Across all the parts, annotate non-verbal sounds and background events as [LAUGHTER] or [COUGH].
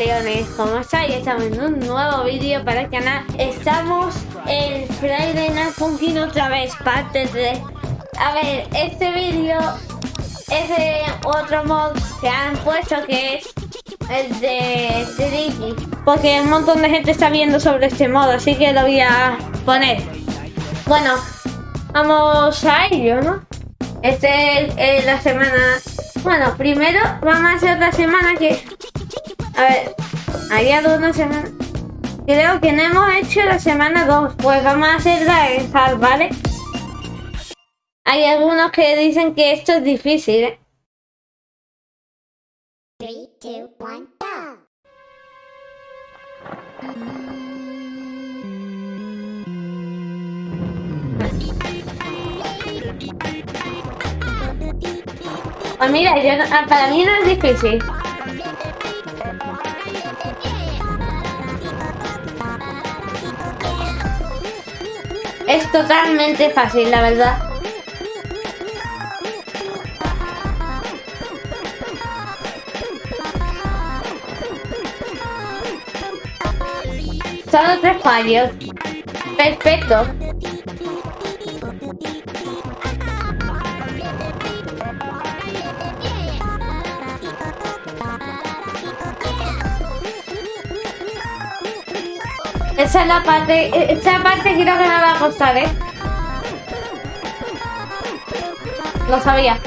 Leones, ¿cómo estáis? Estamos en un nuevo vídeo para el canal. Estamos en Friday Night Funkin' otra vez, parte 3. A ver, este vídeo es de otro mod que han puesto que es el de Tricky. Porque un montón de gente está viendo sobre este mod, así que lo voy a poner. Bueno, vamos a ello, ¿no? Este es la semana... Bueno, primero vamos a hacer la semana que a ver, había dos una semana. Creo que no hemos hecho la semana 2. Pues vamos a hacer la ¿vale? Hay algunos que dicen que esto es difícil, ¿eh? 3, 2, 1, go. Pues mira, yo, ah, para mí no es difícil. Es totalmente fácil, la verdad. Solo tres fallos. Perfecto. Esa es la parte, esa parte creo que me va a costar, ¿eh? Lo sabía.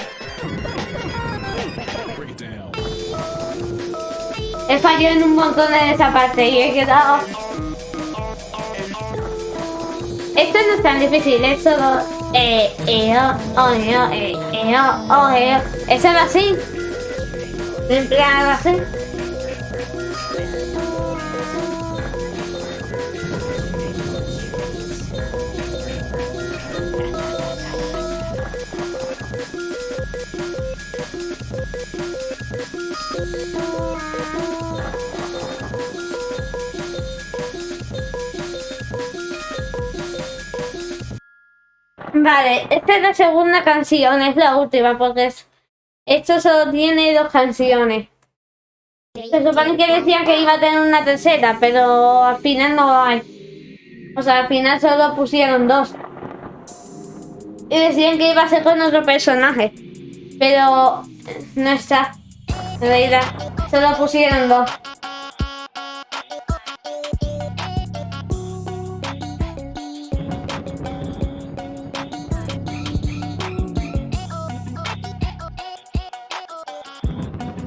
He fallado en un montón de esa parte y he quedado... Esto no es tan difícil, es solo... Eh, eh, oh, eh, oh, eh, eh, oh, oh, eh, oh. Eso es así. Empleado así. Vale, esta es la segunda canción, es la última, porque esto solo tiene dos canciones. Se supone que decían que iba a tener una tercera, pero al final no hay. O sea, al final solo pusieron dos. Y decían que iba a ser con otro personaje. Pero no está. En realidad, solo pusieron dos.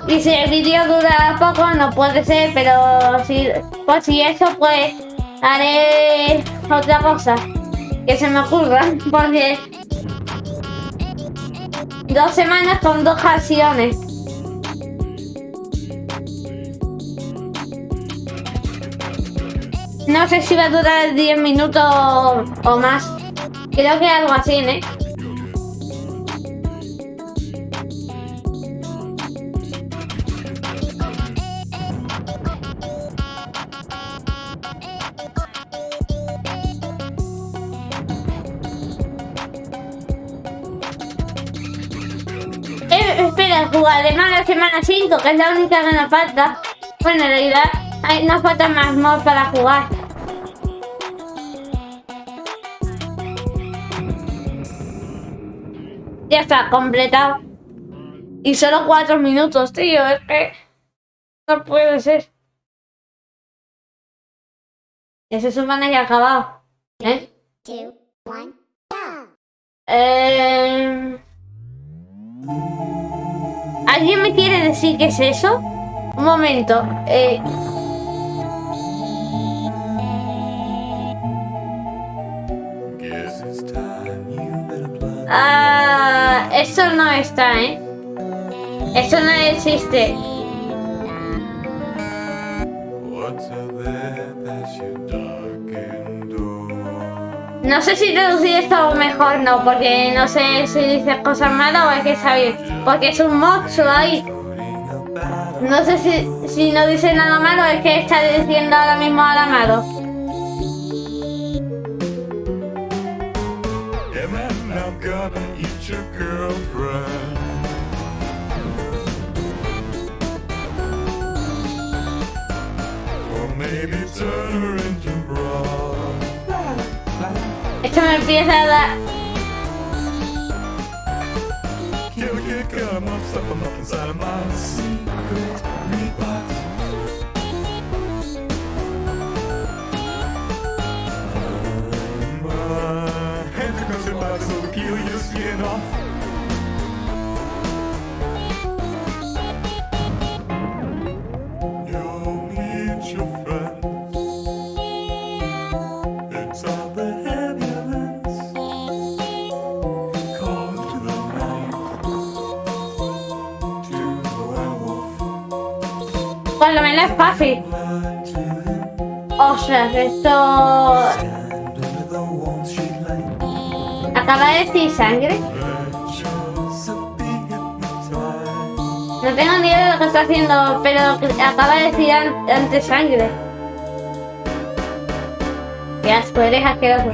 Y si el vídeo dura poco, no puede ser, pero si, pues si eso, pues haré otra cosa que se me ocurra, [LAUGHS] porque dos semanas con dos canciones. No sé si va a durar 10 minutos o más. Creo que algo así, ¿eh? Espera jugar además la semana 5, que es la única que nos falta. Bueno, en realidad hay, nos falta más mods para jugar. Ya está, completado. Y solo cuatro minutos, tío. Es que no puede ser. Ese supone que ha acabado. Eh... decir qué es eso? Un momento. Eh... Ah, eso no está, ¿eh? Eso no existe. No sé si traducir esto mejor no, porque no sé si dice cosas malas o es que bien. Porque es un mod solo ahí. No sé si, si no dice nada malo es que está diciendo ahora mismo nada malo. Esto me empieza a dar... night. To the werewolf. Por lo menos es fácil. Lie to him. Ostras, esto... Acaba de decir sangre. No tengo ni idea de lo que está haciendo, pero acaba de decir an- antes sangre. Qué asco, eres asqueroso.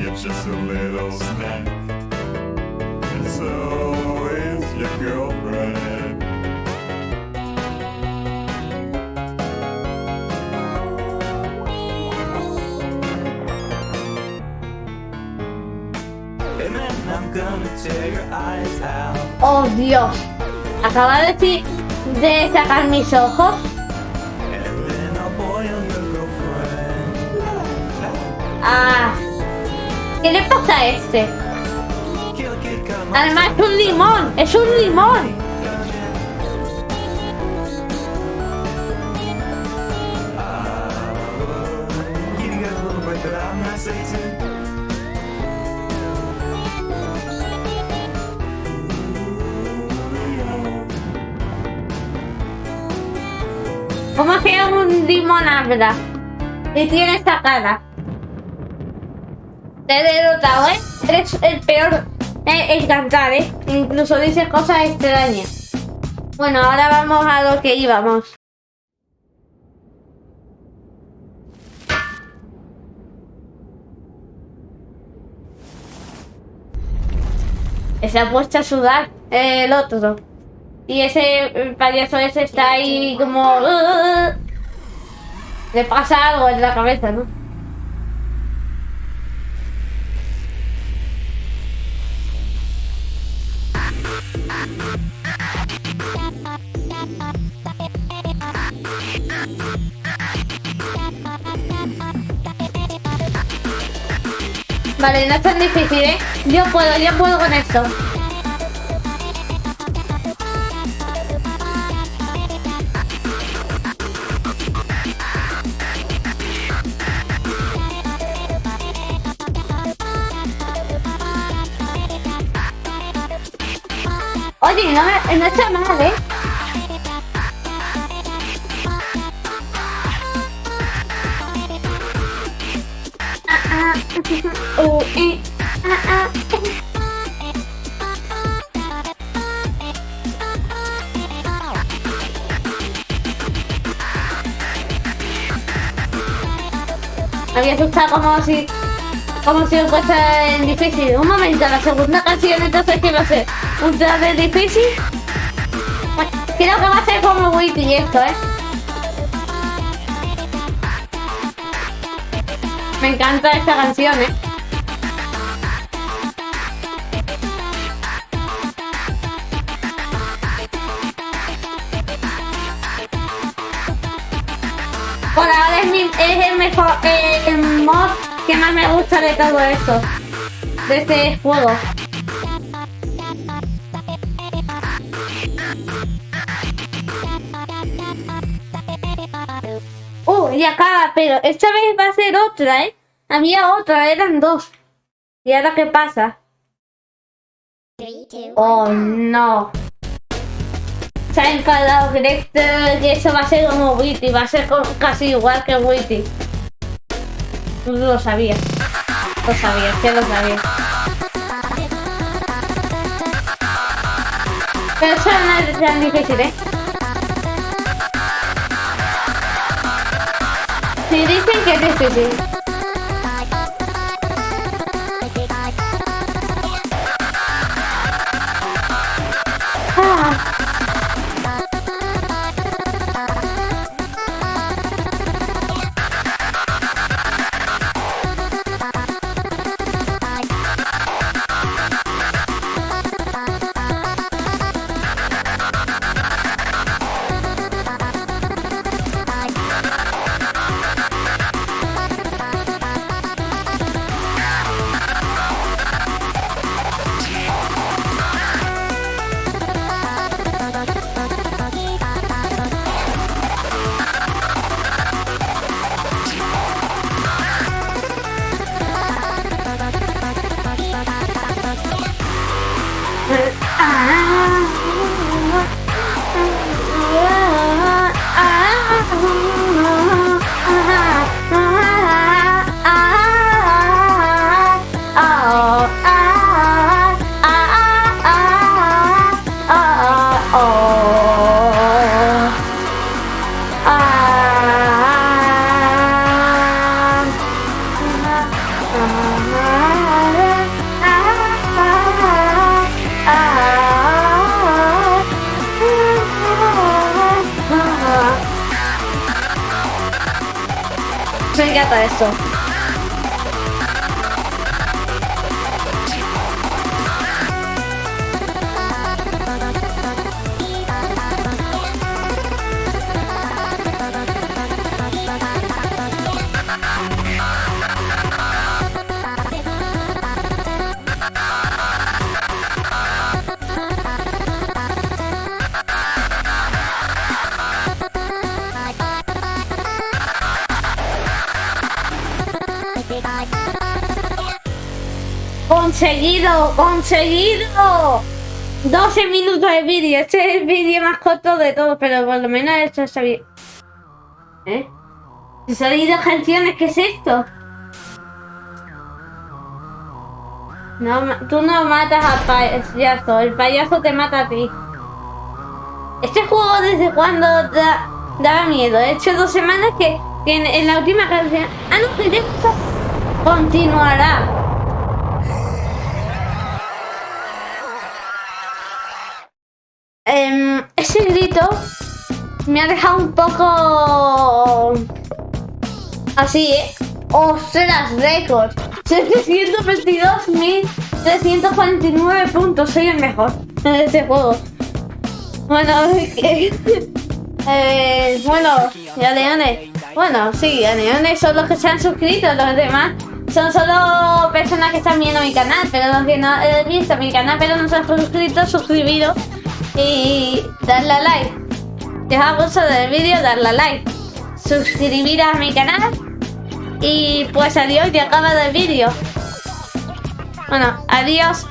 Oh, Dios. Acaba de decir de sacar mis ojos. Ah. ¿Qué le pasa a este? Además es un limón, es un limón. Habla? Y tiene esta cara. Te he derrotado, ¿eh? Eres el peor en cantar, ¿eh? Incluso dices cosas extrañas. Bueno, ahora vamos a lo que íbamos. Se ha puesto a sudar eh, el otro. Y ese payaso ese está ahí como... Le pasa algo en la cabeza, ¿no? Vale, no es tan difícil, ¿eh? Yo puedo, yo puedo con esto. No, no está mal, ¿eh? Oh, había asustado como si como si fuese difícil. Un momento, la segunda canción entonces ¿qué va a ser? ¿Un de difícil? Creo que va a ser como Witty esto, ¿eh? Me encanta esta canción, ¿eh? Por ahora es, es el mejor el mod que más me gusta de todo esto. De este juego. Y acaba, pero esta vez va a ser otra, ¿eh? Había otra, eran dos. ¿Y ahora qué pasa? Oh, no. Se ha enfadado Grexter y eso va a ser como Witty, va a ser casi igual que Witty. Lo sabía. Lo sabía, que lo sabía. Pero eso no es tan difícil, ¿eh? Si dicen que es piñata esto. ¡Conseguido! ¡Conseguido! 12 minutos de vídeo. Este es el vídeo más corto de todos, pero por lo menos esto está bien. ¿Eh? ¿Se salido canciones? ¿Qué es esto? No, tú no matas al payaso, el payaso te mata a ti. Este juego desde cuando da, daba miedo. He hecho dos semanas que, en, la última canción... Ah, no, que continuará. Eh, ese grito me ha dejado un poco así, ¿eh? ¡Ostras, récord! 722.349 puntos. Soy el mejor en este juego. Bueno, [LAUGHS] eh, bueno, ya leones. Bueno, sí, leones son los que se han suscrito. Los demás son solo personas que están viendo mi canal. Pero los que no han visto mi canal, pero no se han suscrito, suscribido y darle a like. Si os ha gustado el vídeo, darle a like. Suscribir a mi canal y pues adiós, ya acaba el vídeo. Bueno, adiós.